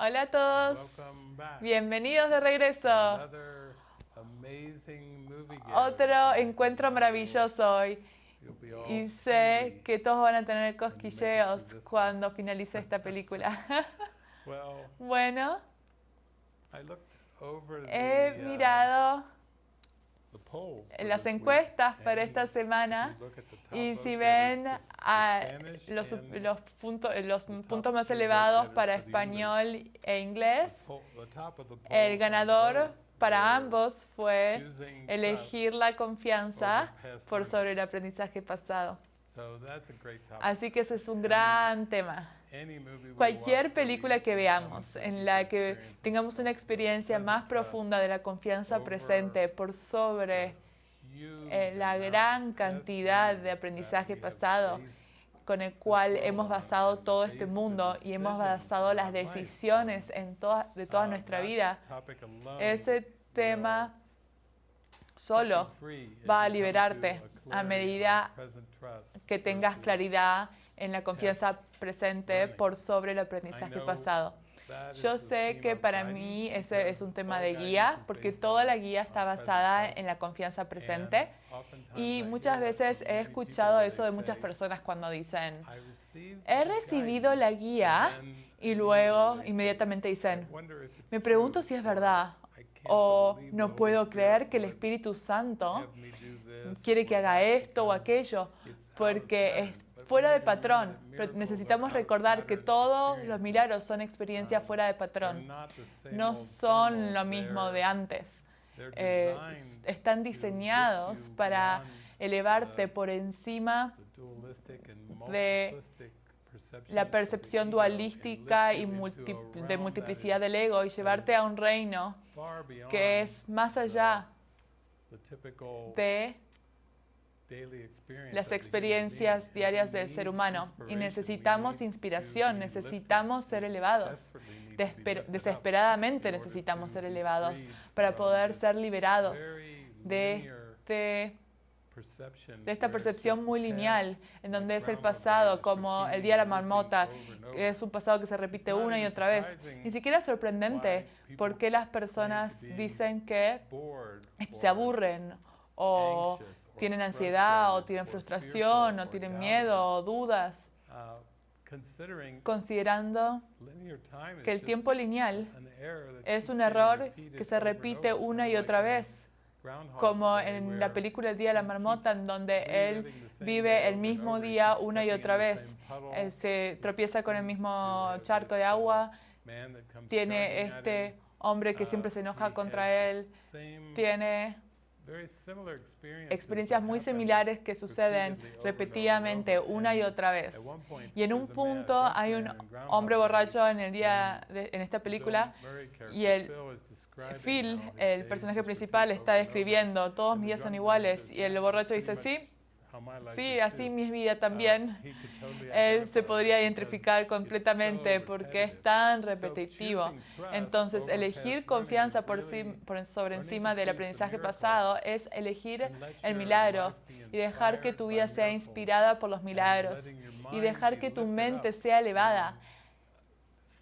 Hola a todos. Bienvenidos de regreso. Otro encuentro maravilloso hoy. Y sé que todos van a tener cosquilleos cuando finalice esta película. Bueno, he uh, mirado las encuestas para esta semana. y si ven a los, los, puntos, los puntos más elevados para español e inglés, el ganador para ambos fue elegir la confianza por sobre el aprendizaje pasado. Así que ese es un gran tema. Cualquier película que veamos en la que tengamos una experiencia más profunda de la confianza presente por sobre eh, la gran cantidad de aprendizaje pasado con el cual hemos basado todo este mundo y hemos basado las decisiones en toda, de toda uh, nuestra vida, ese tema solo va a liberarte a medida que tengas claridad en la confianza presente por sobre el aprendizaje pasado. Yo sé que para mí ese es un tema de guía, porque toda la guía está basada en la confianza presente. Y muchas veces he escuchado eso de muchas personas cuando dicen, "I received he recibido la guidance", guía y luego inmediatamente dicen, "I wonder if it's me true", pregunto si es verdad "I can't o no puedo creer que el Espíritu Santo quiere que haga esto o aquello, porque pattern". es fuera de patrón. that Pero necesitamos recordar que todos los milagros son experiencias fuera de patrón. No son lo mismo de antes. Eh, están diseñados para elevarte por encima de la of the percepción ego dualística and y multi- de multiplicidad del ego y llevarte a un reino que es más allá de las experiencias diarias del ser humano. Y necesitamos inspiración, necesitamos ser elevados. Desper- desesperadamente necesitamos ser elevados para poder ser liberados de este de esta percepción muy lineal, en donde es el pasado, como el día de la marmota, que es un pasado que se repite una y otra vez. Ni siquiera es sorprendente por qué las personas dicen que se aburren o tienen ansiedad o tienen frustración o tienen miedo o dudas, Uh, considerando que el tiempo lineal es un error que se repite una y otra vez, como en la película El Día de la Marmota, en donde él vive el mismo día una y otra vez. Eh, se tropieza con el mismo charco de agua, tiene este hombre que Uh, siempre se enoja contra él, tiene experiencias muy similares que suceden repetidamente una y otra vez. Y en un punto hay un hombre borracho en el día de- en esta película y el- Phil el personaje principal, está describiendo, todos mis días son iguales. Y el "Yeah, borracho dice, sí, sí, así too." mi vida Uh, también. Él se identify podría identificar completamente porque es tan repetitivo. Entonces, elegir confianza por, por sobre encima del aprendizaje pasado es elegir el milagro y dejar que tu vida sea inspirada por los milagros y dejar que tu mente sea elevada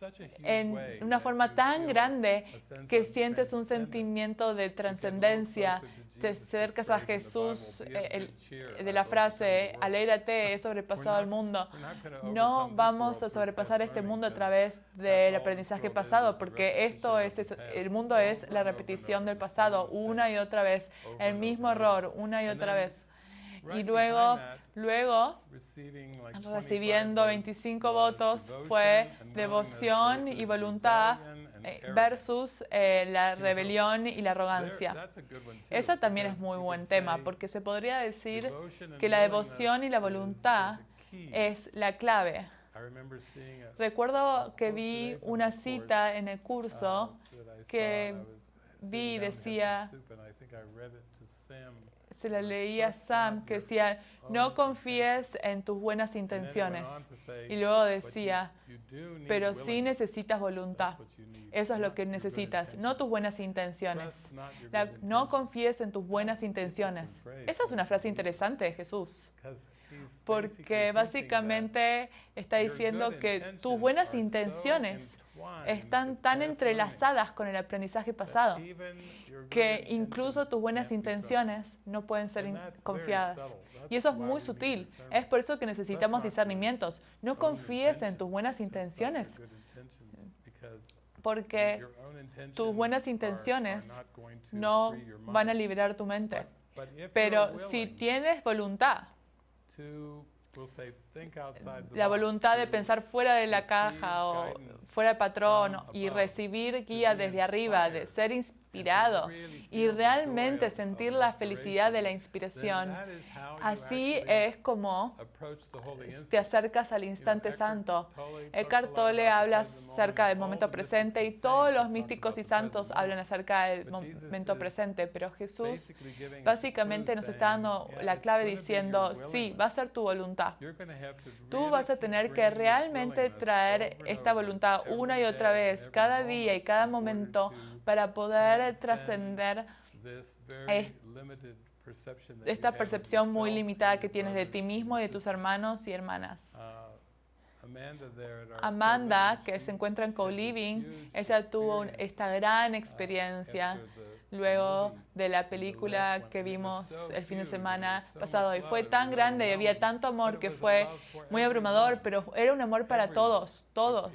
huge en una forma tan grande que sientes un sentimiento de trascendencia, te acercas a Jesús, Bible, "Be of eh, el- de la frase, the world." alégrate, he sobrepasado al mundo. We're not gonna No vamos a sobrepasar este mundo a través del aprendizaje pasado, porque esto es, el mundo es la repetición del pasado, una y otra vez, el mismo error, una y otra vez. Y luego, luego, receiving like 25 recibiendo votes 25 was votos fue devoción y voluntad eh, versus eh, la rebelión y la arrogancia. Esa también es muy buen tema, porque se podría decir que la devoción y la voluntad es la clave. Recuerdo que vi una cita en el uh, curso I que vi down decía- se la leí a Sam que decía, no confíes en tus buenas intenciones. Y luego "But you- decía, pero sí necesitas voluntad. Eso es lo que necesitas, no tus buenas intenciones. La- no confíes en tus buenas intenciones. Esa es una frase interesante de Jesús. Porque básicamente está your diciendo que tus intentions buenas intenciones están with tan entrelazadas con el aprendizaje pasado que intentions incluso tus buenas intenciones no pueden ser confiadas. Y eso es muy sutil. Es por eso que necesitamos discernimientos. No confíes en tus buenas intenciones, porque tus buenas intenciones no van a liberar tu mente. Pero si tienes voluntad, la voluntad de pensar fuera de la caja o fuera del patrón y recibir guía desde arriba, de ser to inspirado y realmente sentir la felicidad de la inspiration, inspiración, así es como te acercas al instante santo. Eckhart Tolle habla acerca moment, del all momento the presente y todos los místicos y santos hablan acerca del But Jesus momento presente, pero Jesús básicamente nos está dando la clave diciendo, sí, va a ser tu voluntad. Tú vas a tener que realmente traer esta voluntad una y otra vez, cada día y cada momento to para poder trascender esta percepción muy limitada que tienes de ti mismo y de tus hermanos y hermanas. Uh, Amanda, que se encuentra en co-living, ella tuvo esta gran uh, experiencia luego de la película que vimos el fin de semana so pasado y fue tan grande y había tanto amor que fue muy abrumador, pero era un amor para todos, todos.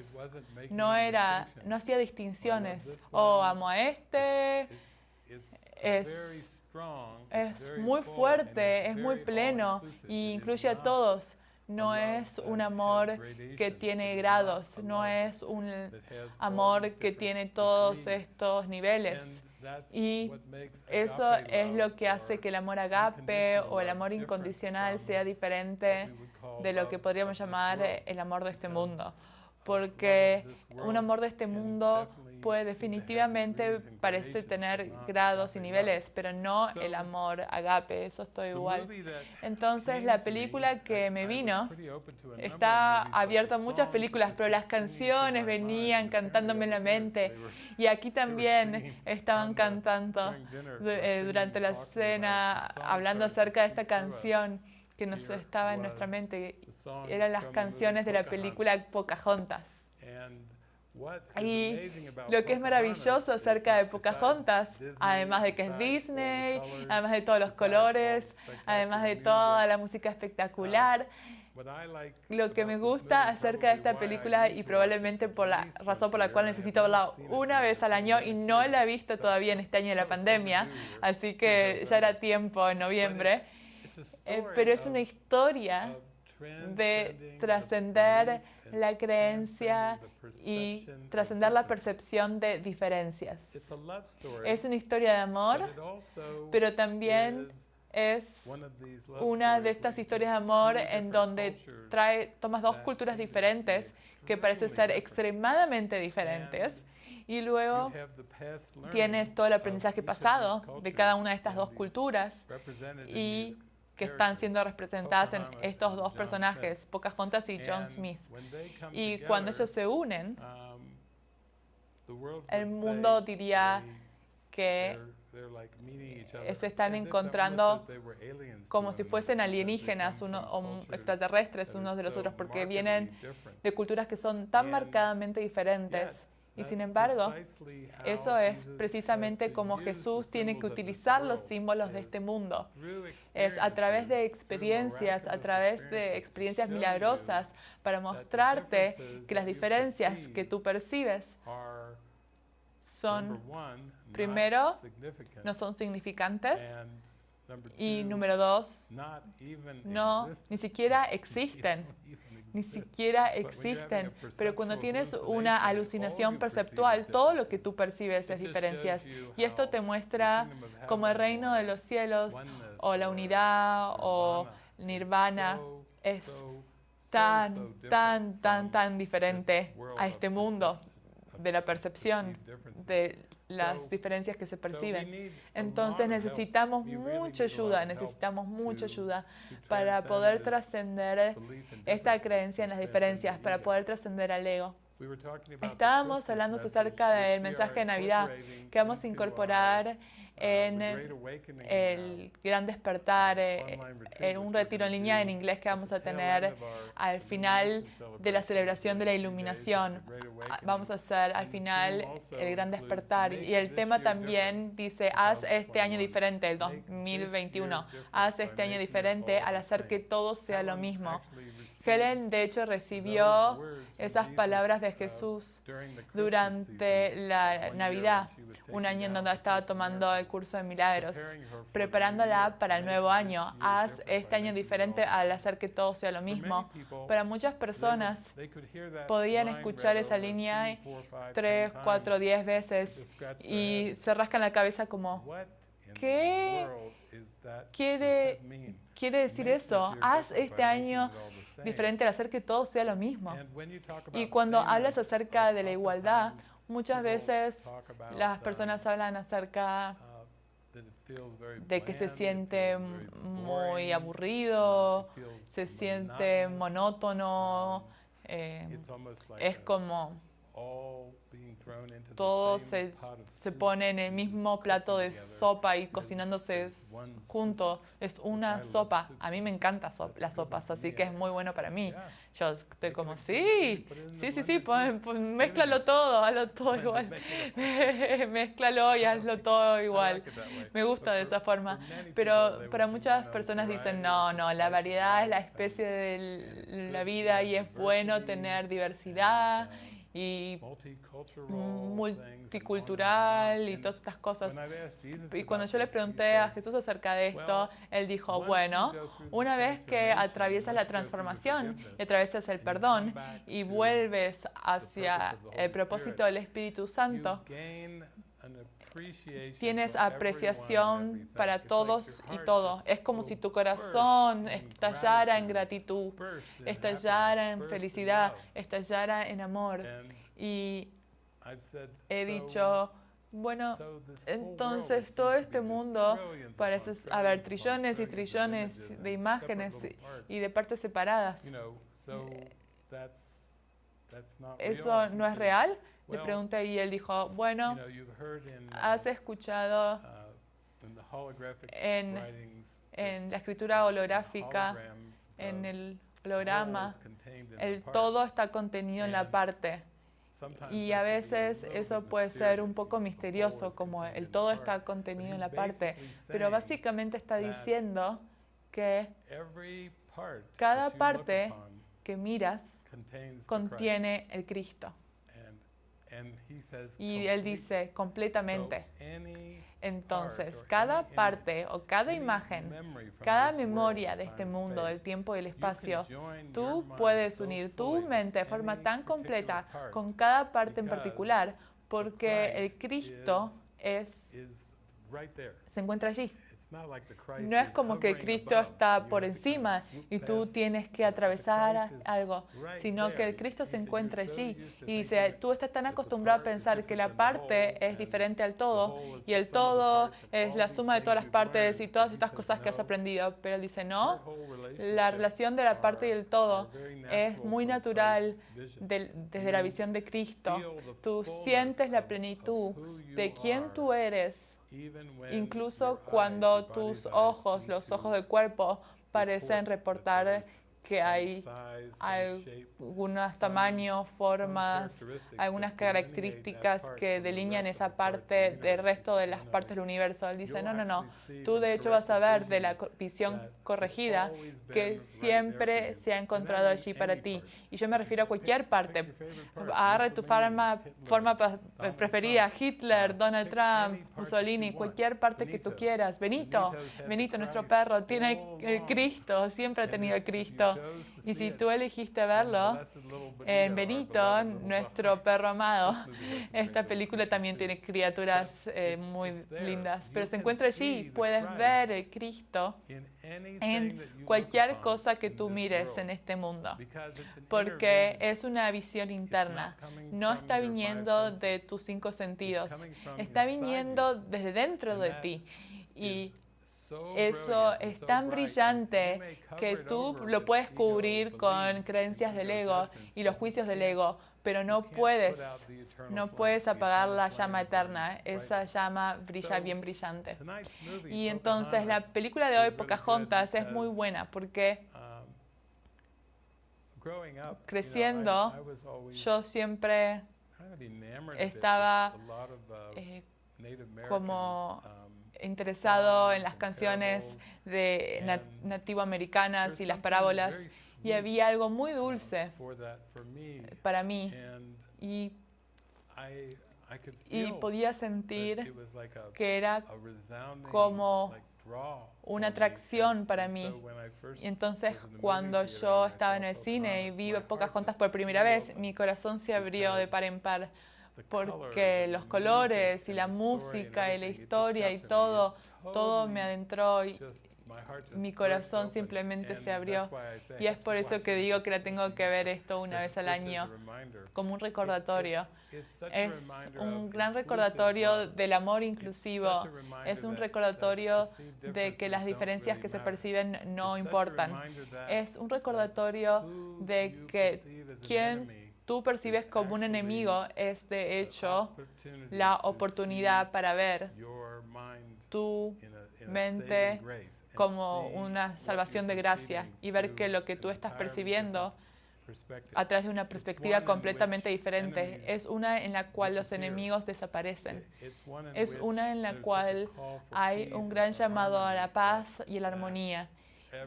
No era, no hacía distinciones. Oh, amo a este, es- es muy fuerte, es muy pleno y incluye a todos. No es un amor que tiene grados, no es un amor que tiene todos estos niveles. Y Eso es lo que hace que el amor agape o el amor incondicional sea diferente de lo que podríamos llamar el amor de este mundo. Porque un amor de este mundo have definitivamente parece tener not grados y niveles, pero no el amor agape, eso estoy love. The igual. Entonces la película que me vino está abierto a muchas películas, pero las canciones venían cantándome en la mente y aquí también estaban cantando eh, durante la cena, hablando acerca de esta canción que nos estaba en nuestra mente. Eran las canciones de la película Pocahontas. Y lo que es maravilloso acerca de Pocahontas, además de que es Disney, además de todos los colores, además de toda la música espectacular, like lo que me gusta acerca de esta película y probablemente por la razón por la cual necesito verla una vez al año y no la he visto todavía en este año de la pandemia, así que ya era tiempo en noviembre, Eh, pero es una historia de trascender la creencia y trascender la percepción de diferencias. It's a love story, Es una historia de amor, pero también es una de estas historias de amor en donde trae, tomas dos culturas diferentes que parecen ser extremadamente diferentes y luego tienes todo el aprendizaje pasado de cada una de estas dos culturas y que están siendo representadas en estos dos personajes, Pocahontas y John Smith. Y cuando ellos se unen, um, el mundo diría que eh, se están encontrando como si fuesen alienígenas uno, o extraterrestres unos de los otros porque vienen de culturas que son tan marcadamente diferentes. Y sin embargo, eso es precisamente como Jesús tiene que utilizar los símbolos de este mundo. Es a través de experiencias, a través de experiencias milagrosas para mostrarte que las diferencias que tú percibes son, primero, no son significantes y número dos, no, ni siquiera existen. Ni siquiera existen. Pero cuando tienes una alucinación perceptual, is todo lo que tú percibes es diferencias. Y esto te muestra como el reino de los cielos o la unidad o nirvana es tan, tan, tan, tan diferente a este mundo de la percepción de las diferencias que se perciben. Entonces necesitamos mucha ayuda, necesitamos mucha ayuda para poder trascender esta creencia en las diferencias, para poder trascender al ego. Estábamos hablando acerca del mensaje de Navidad que vamos a incorporar en el gran despertar, eh, en un retiro en línea en inglés que vamos a tener al final de la celebración de la iluminación. Ah, vamos a hacer al final el gran despertar. Y el tema también dice, haz este año diferente, el 2021. Haz este año diferente al hacer que todo sea lo mismo. Helen, de hecho, recibió esas palabras de Jesús durante la Navidad, un año en donde estaba tomando el curso de milagros, preparándola para el nuevo año. Haz este año diferente al hacer que todo sea lo mismo. Para muchas personas podían escuchar esa línea tres, cuatro, diez veces y se rascan la cabeza como, ¿qué quiere, quiere decir eso? Haz este año diferente al hacer que todo sea lo mismo. Y cuando hablas acerca de la igualdad, muchas veces las personas hablan acerca de que se siente muy aburrido, se siente monótono, eh, es como todo se, se, pone en el mismo plato de sopa y cocinándose junto. Es una sopa. A mí me encantan las sopas, así que es muy bueno para mí. Yo estoy como, sí, sí, sí, sí, pues mézclalo todo, hazlo todo igual. mézclalo y hazlo todo igual. Me gusta de esa forma. Pero para muchas personas dicen, no, no, la variedad es la especie de la vida y es bueno tener diversidad y multicultural y todas estas cosas. Y cuando yo le pregunté a Jesús acerca de esto, él dijo, bueno, una vez que atraviesas la transformación y atraviesas el perdón y vuelves hacia el propósito del Espíritu Santo, tienes apreciación para todos y todo. Es como si tu corazón estallara en gratitud, estallara en felicidad, estallara en amor. Y he dicho, bueno, entonces todo este mundo parece haber trillones y trillones de imágenes y de partes separadas. ¿Eso no es real? Le pregunté y él dijo, bueno, has escuchado uh, en, en la escritura holográfica, en el holograma, el todo está contenido en la parte. Y a veces eso puede ser un poco misterioso, como el todo está contenido en la parte, pero básicamente está diciendo que cada parte que miras contiene el Cristo. Y él dice completamente. Entonces, cada parte o cada imagen, cada memoria de este mundo, del tiempo y el espacio, tú puedes unir tu mente de forma tan completa con cada parte en particular, porque el Cristo es, se encuentra allí. No es como que Cristo está por encima y tú tienes que atravesar algo, sino que el Cristo se encuentra allí y dice, tú estás tan acostumbrado a pensar que la parte es diferente al todo y el todo es la suma de todas las partes y todas estas cosas que has aprendido, pero él dice, no, la relación de la parte y el todo es muy natural desde la visión de Cristo. Tú sientes la plenitud de quién tú eres Incluso cuando tus ojos, los ojos del cuerpo, parecen reportar que hay algunos tamaños, formas, algunas características que delinean esa parte del resto de las partes del universo. Él dice, no, no, no, tú de hecho vas a ver de la visión corregida que siempre se ha encontrado allí para ti. Y yo me refiero a cualquier parte. Agarra tu forma, forma preferida, Hitler, Donald Trump, Mussolini, cualquier parte que tú quieras. Benito, Benito, nuestro perro, tiene el Cristo, siempre ha tenido el Cristo. Y si tú elegiste verlo, en Benito, nuestro perro amado, esta película también tiene criaturas eh, muy lindas, pero se encuentra allí, puedes ver el Cristo en cualquier cosa que tú mires en este mundo, porque es una visión interna, no está viniendo de tus cinco sentidos, está viniendo desde dentro de ti. Y eso es tan brillante que tú lo puedes cubrir con creencias del ego y los juicios del ego, pero no puedes, no puedes apagar la llama eterna. Esa llama brilla bien brillante. Y entonces la película de hoy, Pocahontas, es muy buena porque um, creciendo yo siempre estaba eh, como um, interesado en las canciones de nativo americanas y las parábolas y había algo muy dulce para mí y, y podía sentir que era como una atracción para mí. Y entonces cuando yo estaba en el cine y vi Pocahontas por primera vez, mi corazón se abrió de par en par porque los colores y la música y la historia y todo, todo me adentró y, mi corazón simplemente se abrió. Y es por eso que digo que la tengo que ver esto una vez al año, como un recordatorio. Es un gran recordatorio del amor inclusivo. Es un recordatorio de que las diferencias que se perciben no importan. Es un recordatorio de que quien tú percibes como un enemigo es de hecho la oportunidad para ver tu mente como una salvación de gracia y ver que lo que tú estás percibiendo a través de una perspectiva completamente diferente. Es una en la cual los enemigos desaparecen. Es una en la cual hay un gran llamado a la paz y a la armonía.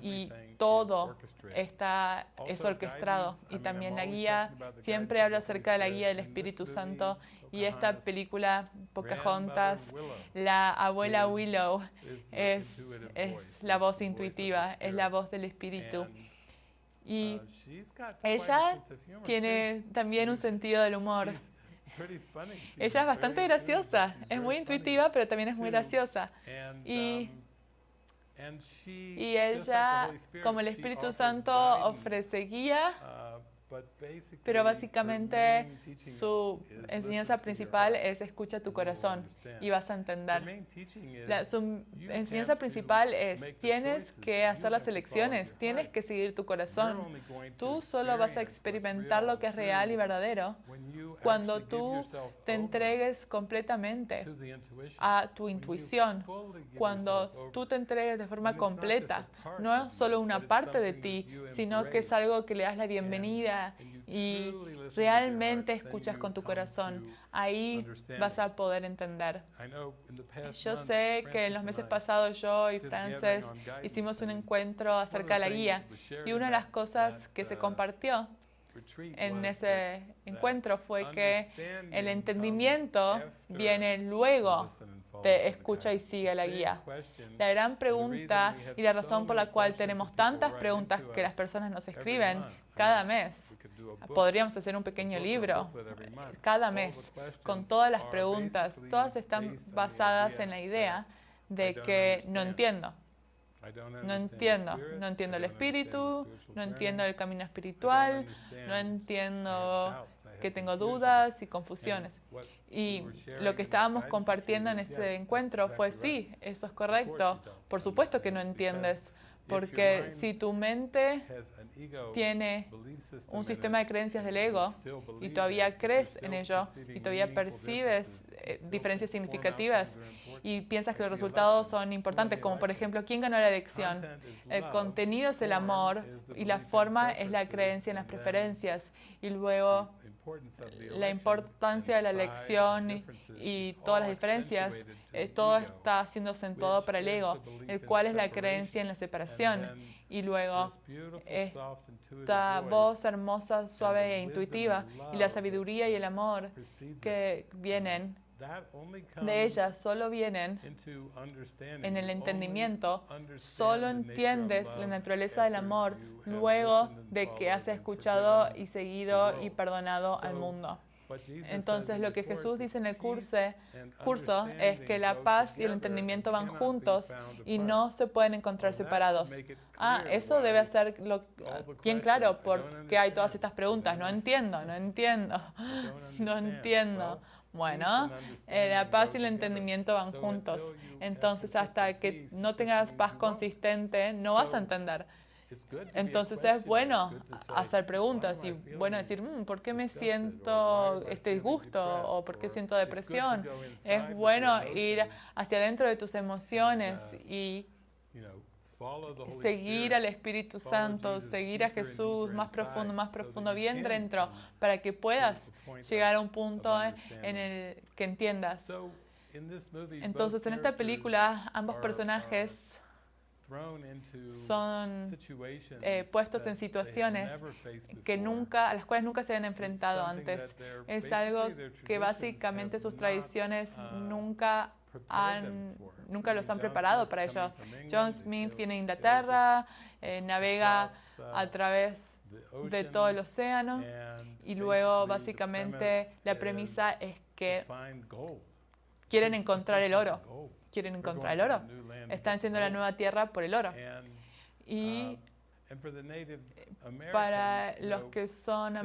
Y todo está, es orquestado. Y también la guía, siempre habla acerca de la guía del Espíritu Santo y esta película, Pocahontas, la abuela Willow es, es la voz intuitiva, es la voz del espíritu. Y ella tiene también un sentido del humor. Ella es bastante graciosa, es muy intuitiva, pero también es muy graciosa. Y, y ella, como el Espíritu Santo, ofrece guía pero básicamente su enseñanza principal es escucha tu corazón y vas a entender. su enseñanza principal es tienes que hacer las elecciones, tienes que seguir tu corazón. Tú solo vas a experimentar lo que es real y verdadero cuando tú te entregues completamente a tu intuición, cuando tú te entregues de forma completa, no solo una parte de ti, sino que es algo que le das la bienvenida y realmente escuchas con tu corazón, ahí vas a poder entender. Yo sé que en los meses pasados yo y Frances hicimos un encuentro acerca de la guía y una de las cosas que se uh, compartió en ese encuentro fue que el entendimiento viene luego de escucha y sigue la guía. La gran pregunta y la razón por la cual tenemos tantas preguntas que las personas nos escriben cada mes. Podríamos hacer un pequeño libro cada mes con todas las preguntas. Todas están basadas en la idea de que no entiendo. No entiendo, no entiendo el espíritu, no entiendo el camino espiritual, no entiendo que tengo dudas y confusiones. Y lo que estábamos compartiendo en ese encuentro fue, sí, eso es correcto, por supuesto que no entiendes, porque si tu mente tiene un sistema de creencias del ego y todavía crees en ello y todavía percibes eh, diferencias significativas y piensas que los resultados son importantes, como por ejemplo, ¿quién ganó la elección? El contenido es el amor y la forma es la creencia en las preferencias. Y luego la importancia de la elección y, todas las diferencias, eh, todo está siendo acentuado para el ego, el cual es la creencia en la separación. Y luego esta voz hermosa, suave e intuitiva y la sabiduría y el amor que vienen de ellas solo vienen en el entendimiento, solo entiendes la naturaleza del amor luego de que has escuchado y seguido y perdonado al mundo. Entonces lo que Jesús dice en el curso, curso es que la paz y el entendimiento van juntos y no se pueden encontrar separados. Ah, eso debe ser bien claro porque hay todas estas preguntas. No entiendo, no entiendo, no entiendo. Bueno, eh, la paz y el entendimiento van juntos. Entonces, hasta que no tengas paz consistente, no vas a entender. Entonces es bueno hacer preguntas y bueno decir, mm, ¿por qué me siento este disgusto o por qué siento depresión? Es bueno ir hacia adentro de tus emociones y seguir al Espíritu Santo, seguir a Jesús más profundo, más profundo, bien dentro, para que puedas llegar a un punto en el que entiendas. Entonces, en esta película, ambos personajes son eh, puestos en situaciones que nunca, a las cuales nunca se han enfrentado antes. Es algo que básicamente sus tradiciones uh, nunca han, nunca los han preparado para ello. John Smith viene a Inglaterra, eh, navega a través de todo el océano y luego básicamente la premisa es que quieren encontrar el oro quieren encontrar el oro. Están siendo la nueva tierra por el oro. Y um, para los que son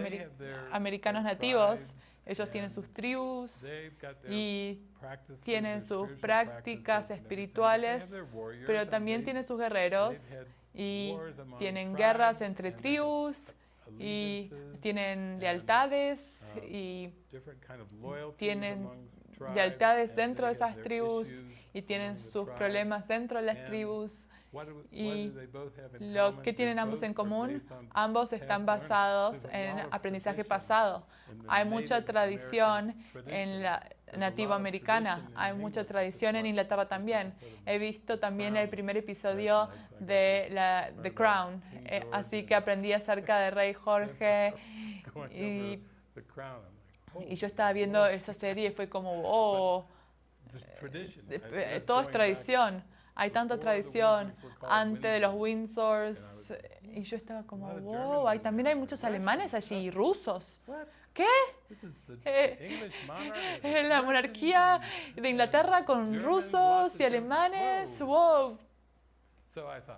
americanos nativos, ellos tienen sus tribus y tienen sus prácticas espirituales, pero también tienen sus guerreros y tienen guerras entre tribus y tienen lealtades y tienen lealtades dentro de esas tribus y tienen sus problemas dentro de las tribus. Y lo que tienen ambos en común, ambos están basados en aprendizaje pasado. Hay mucha tradición en la nativo americana, hay mucha tradición en Inglaterra también. He visto también el primer episodio de la, The Crown, eh, así que aprendí acerca de Rey Jorge y y yo estaba viendo esa serie y fue como, oh, eh, eh, todo es tradición. Hay tanta tradición antes de los Windsors. Y yo estaba como, wow, hay, también hay muchos alemanes allí y rusos. ¿Qué? Eh, la monarquía de Inglaterra con rusos y alemanes. Wow,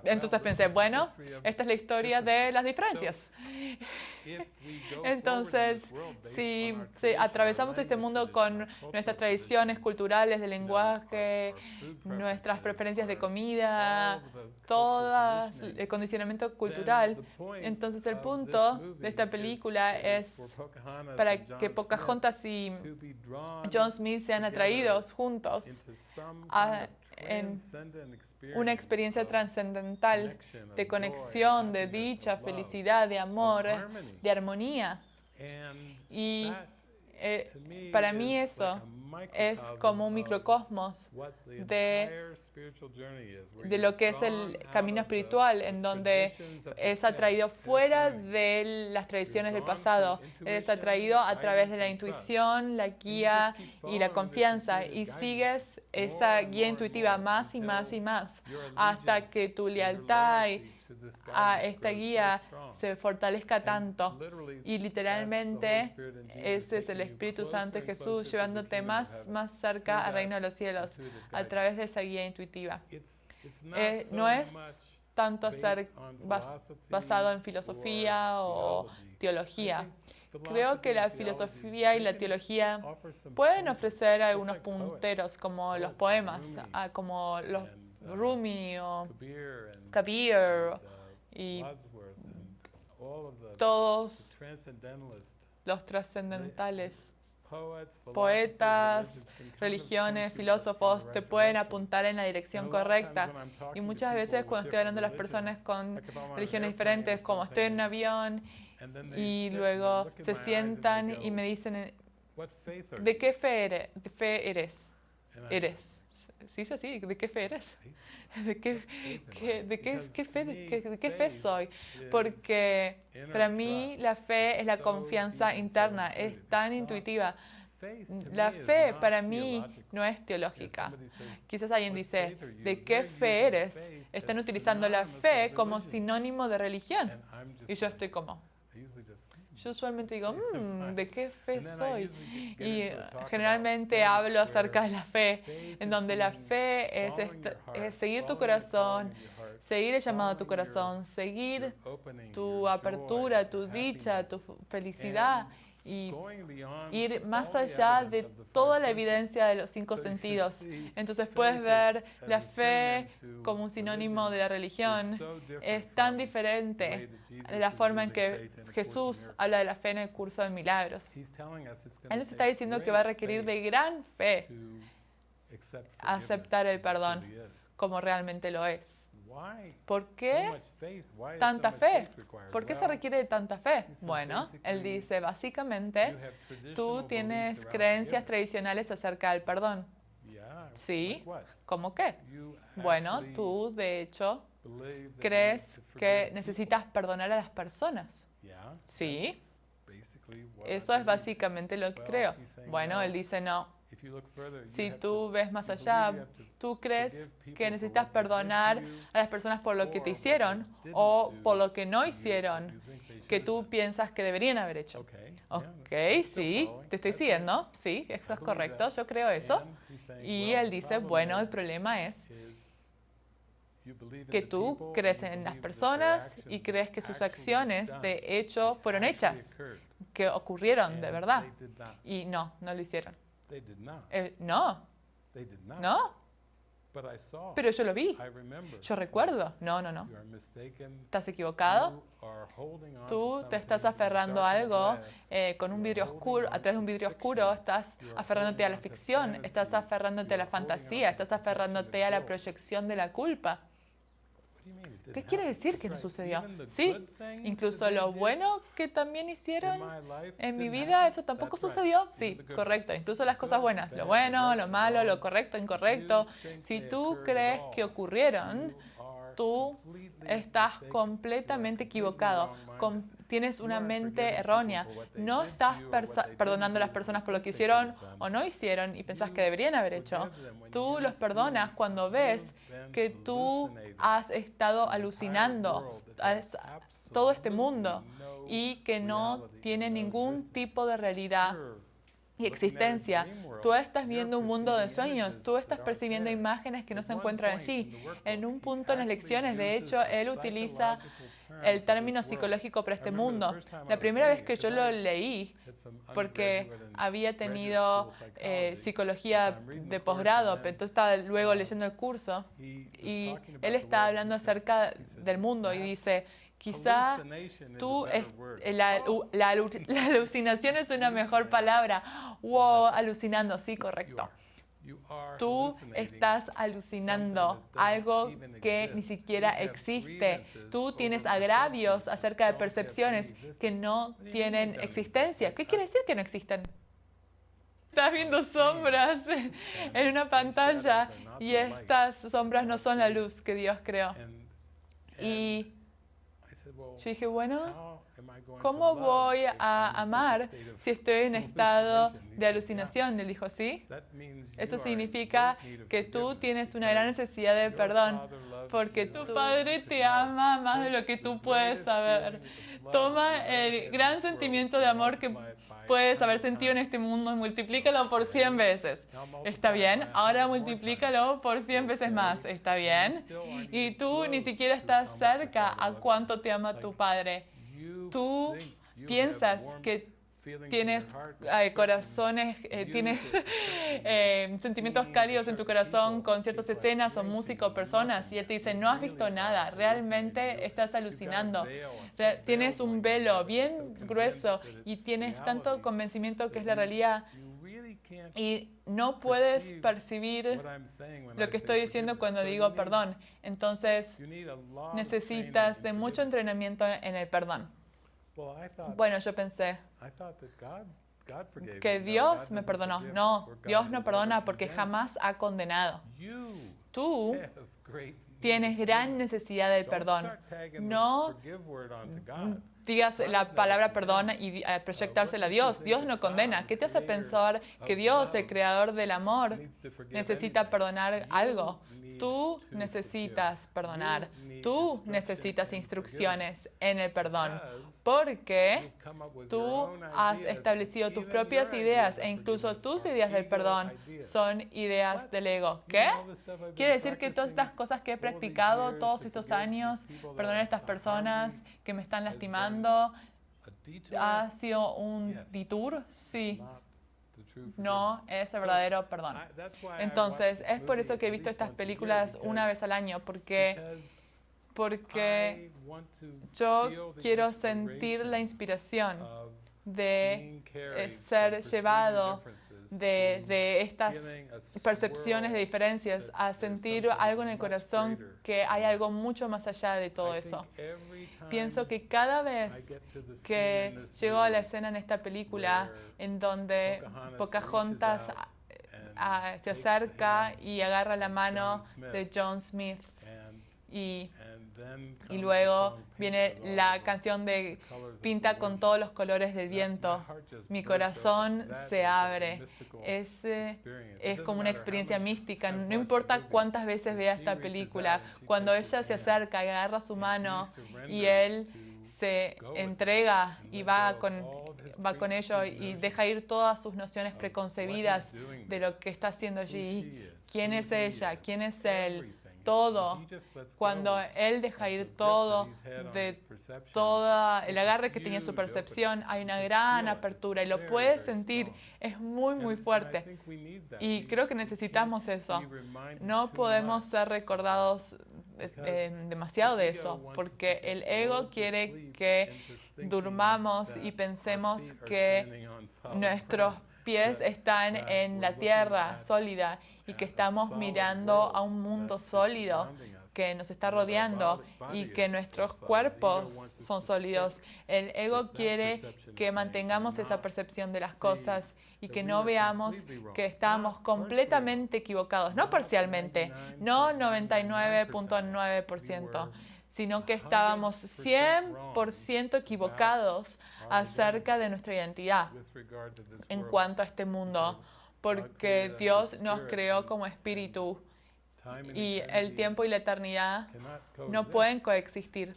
entonces pensé, bueno, esta es la historia de las diferencias. Entonces, si, atravesamos este mundo con nuestras tradiciones culturales de lenguaje, nuestras preferencias de comida, todo el condicionamiento cultural, entonces el punto de esta película es para que Pocahontas y John Smith sean atraídos juntos a, en una experiencia trascendental de conexión, de dicha, felicidad, de amor, de armonía. Y eh, para mí eso es como un microcosmos de, de lo que es el camino espiritual, en donde es atraído fuera de las tradiciones del pasado, es atraído a través de la intuición, la guía y la confianza, y sigues esa guía intuitiva más y más y más, hasta que tu lealtad y a esta guía se fortalezca tanto. Y literalmente ese es el Espíritu Santo de Jesús llevándote más, más cerca al reino de los cielos a través de esa guía intuitiva. Eh, no es tanto ser basado en filosofía o teología. Creo que la filosofía y la teología pueden ofrecer algunos punteros como los poemas, ah, como los Rumi o Kabir y todos los trascendentales, poetas, religiones, filósofos, te pueden apuntar en la dirección correcta. Y muchas veces cuando estoy hablando de las personas con religiones diferentes, como estoy en un avión y luego se sientan y me dicen, ¿de qué fe eres? Eres. ¿Sí es así? ¿De qué fe eres? ¿De qué, de qué, fe, de qué fe soy? Porque para mí la fe es la confianza interna, es tan intuitiva. La fe para mí no es teológica. Quizás alguien dice, ¿de qué fe eres? Están utilizando la fe como sinónimo de religión. Y yo estoy como, yo usualmente digo, mm, ¿de qué fe soy? Y generalmente hablo acerca de la fe, en donde la fe es, es seguir tu corazón, seguir el llamado a tu corazón, seguir tu apertura, tu dicha, tu felicidad y ir más allá de toda la evidencia de los cinco sentidos. Entonces puedes ver la fe como un sinónimo de la religión. Es tan diferente de la forma en que Jesús habla de la fe en el curso de milagros. Él nos está diciendo que va a requerir de gran fe aceptar el perdón como realmente lo es. ¿Por qué tanta fe? ¿Por qué se requiere de tanta fe? Bueno, él dice, básicamente, tú tienes creencias tradicionales acerca del perdón. Sí, ¿cómo qué? Bueno, tú de hecho crees que necesitas perdonar a las personas. Sí, eso es básicamente lo que creo. Bueno, él dice, no, si tú ves más allá, tú crees que necesitas perdonar a las personas por lo que te hicieron o por lo que no hicieron, que tú piensas que deberían haber hecho. Ok, sí, te estoy siguiendo, sí, eso es correcto, yo creo eso. Y él dice, bueno, el problema es que tú crees en las personas y crees que sus acciones de hecho fueron hechas, que ocurrieron de verdad. Y no, no lo hicieron. Eh, no. No. Pero yo lo vi. Yo recuerdo. No, no, no. Estás equivocado. Tú te estás aferrando a algo eh, con un vidrio oscuro, a través de un vidrio oscuro, estás aferrándote a la ficción, estás aferrándote a la fantasía, estás aferrándote a la proyección de la culpa. ¿Qué quiere decir que no sucedió? Sí, incluso lo bueno que también hicieron en mi vida, eso tampoco sucedió. Sí, correcto. Incluso las cosas buenas, lo bueno, lo malo, lo correcto, incorrecto. Si tú crees que ocurrieron, tú estás completamente equivocado. Tienes una mente errónea. No estás perdonando a las personas por lo que hicieron o no hicieron y pensás que deberían haber hecho. Tú los perdonas cuando ves que tú has estado alucinando todo este mundo y que no tiene ningún tipo de realidad y existencia. Tú estás viendo un mundo de sueños, tú estás percibiendo imágenes que no se encuentran allí. En un punto en las lecciones, de hecho, él utiliza el término psicológico para este mundo. La primera vez que yo lo leí, porque había tenido eh, psicología de posgrado, pero entonces estaba luego leyendo el curso, y él está hablando acerca del mundo y dice, quizá tú, la, la, alucinación es una mejor palabra. Wow, alucinando, sí, correcto. Tú estás alucinando algo que ni siquiera existe. Tú tienes agravios acerca de percepciones que no tienen existencia. ¿Qué quiere decir que no existen? Estás viendo sombras en una pantalla y estas sombras no son la luz que Dios creó. Y yo dije, bueno, ¿cómo voy a amar si estoy en estado de alucinación? Él dijo, sí. Eso significa que tú tienes una gran necesidad de perdón, porque tu Padre te ama más de lo que tú puedes saber. Toma el gran sentimiento de amor que puedes haber sentido en este mundo y multiplícalo por 100 veces. ¿Está bien? Ahora multiplícalo por 100 veces más. ¿Está bien? Y tú ni siquiera estás cerca a cuánto te ama tu Padre. Tú piensas que tienes corazones, eh, tienes eh, sentimientos cálidos en tu corazón con ciertas escenas o música o personas y él te dice, no has visto nada, realmente estás alucinando, tienes un velo bien grueso y tienes tanto convencimiento que es la realidad y no puedes percibir lo que estoy diciendo cuando digo perdón. Entonces necesitas de mucho entrenamiento en el perdón. Bueno, yo pensé que Dios me perdonó. No, Dios no perdona porque jamás ha condenado. Tú tienes gran necesidad del perdón. No digas la palabra perdón y eh, proyectársela a Dios. Dios no condena. ¿Qué te hace pensar que Dios, el creador del amor, necesita perdonar algo? Tú necesitas perdonar. Tú necesitas instrucciones en el perdón porque tú has establecido tus propias ideas e incluso tus ideas del perdón son ideas del ego. ¿Qué? Quiere decir que todas estas cosas que he practicado todos estos años, perdonar a estas personas que me están lastimando, ¿Ha sido un detour? Sí. No es el verdadero perdón. Entonces, es por eso que he visto estas películas una vez al año, porque, porque yo quiero sentir la inspiración de eh, ser llevado de, estas percepciones de diferencias a sentir algo en el corazón que hay algo mucho más allá de todo eso. Pienso que cada vez que llego a la escena en esta película en donde Pocahontas se acerca y agarra la mano de John Smith y y luego viene la canción de Pinta con todos los colores del viento. Mi corazón se abre. Es, es como una experiencia mística. No importa cuántas veces vea esta película, cuando ella se acerca y agarra su mano y él se entrega y va con, va con ello y deja ir todas sus nociones preconcebidas de lo que está haciendo allí. ¿Quién es ella? ¿Quién es él? Todo, cuando él deja ir todo de todo el agarre que tenía su percepción, hay una gran apertura y lo puedes sentir, es muy, muy fuerte. Y creo que necesitamos eso. No podemos ser recordados eh, demasiado de eso, porque el ego quiere que durmamos y pensemos que nuestros pies están en la tierra sólida y que estamos mirando a un mundo sólido que nos está rodeando y que nuestros cuerpos son sólidos. El ego quiere que mantengamos esa percepción de las cosas y que no veamos que estamos completamente equivocados, no parcialmente, no 99.9%, sino que estábamos 100% equivocados acerca de nuestra identidad en cuanto a este mundo porque Dios nos creó como espíritu y el tiempo y la eternidad no pueden coexistir.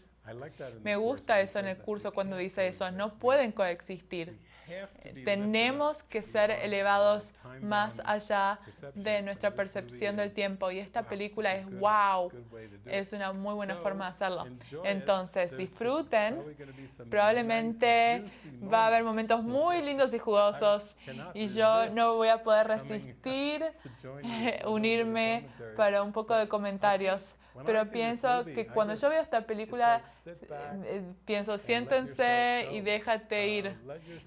Me gusta eso en el curso cuando dice eso, no pueden coexistir. Tenemos que ser elevados más allá de nuestra percepción del tiempo y esta película es wow, es una muy buena forma de hacerlo. Entonces, disfruten, probablemente va a haber momentos muy lindos y jugosos y yo no voy a poder resistir unirme para un poco de comentarios pero pienso que cuando yo veo esta película, pienso, siéntense y déjate ir,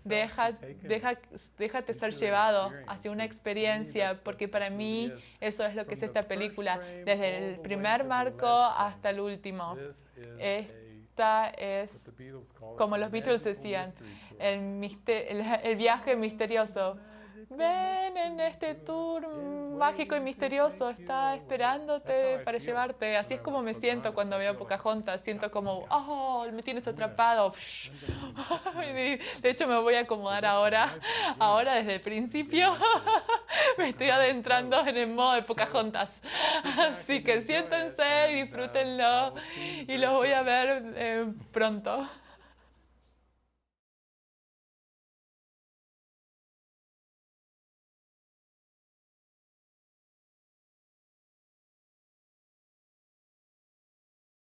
deja, deja, déjate ser llevado hacia una experiencia, porque para mí eso es lo que es esta película, desde el primer marco hasta el último. Esta es, como los Beatles decían, el, el viaje misterioso. Ven en este tour mágico y misterioso, está esperándote para llevarte. Así es como me siento cuando veo Pocahontas. Siento como, oh, me tienes atrapado. De hecho, me voy a acomodar ahora, ahora desde el principio. Me estoy adentrando en el modo de Pocahontas. Así que siéntense, disfrútenlo y los voy a ver eh, pronto.